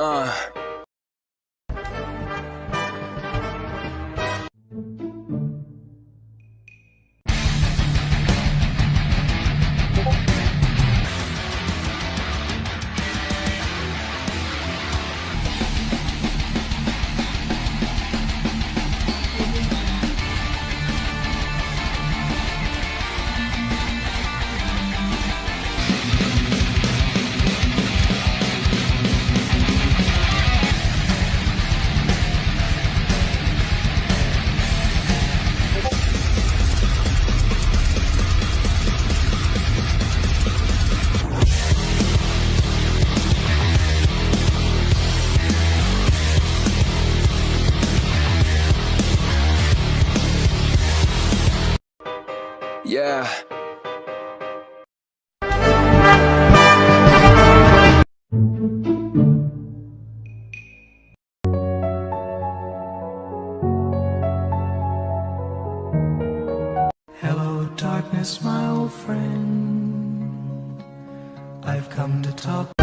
Uh. Yeah. Hello, darkness, my old friend. I've come to talk.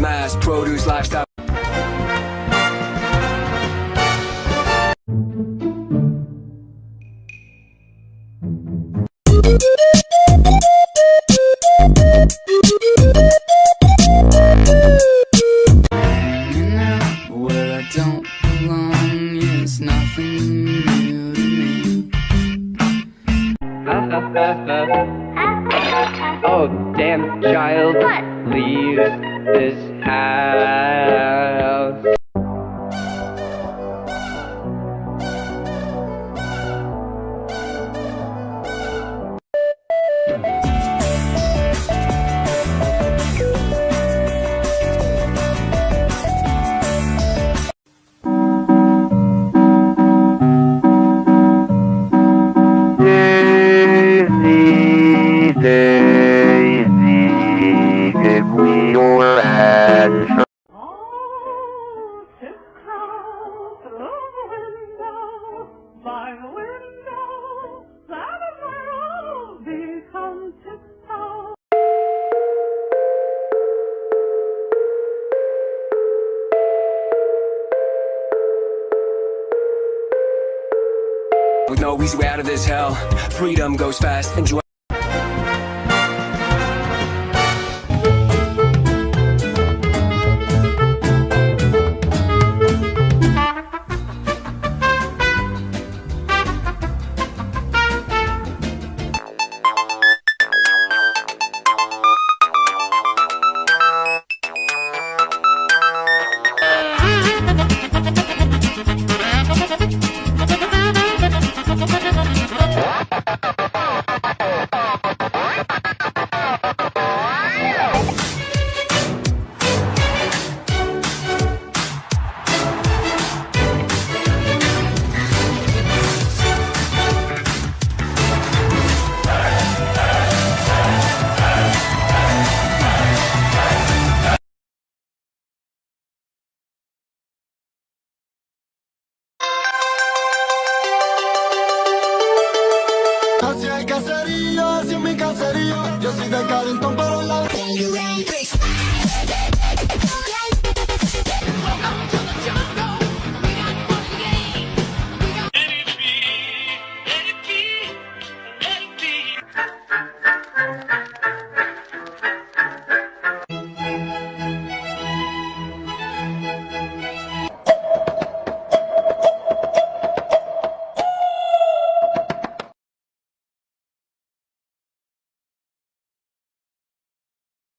Mass produce lifestyle. Easy way out of this hell. Freedom goes fast. Enjoy.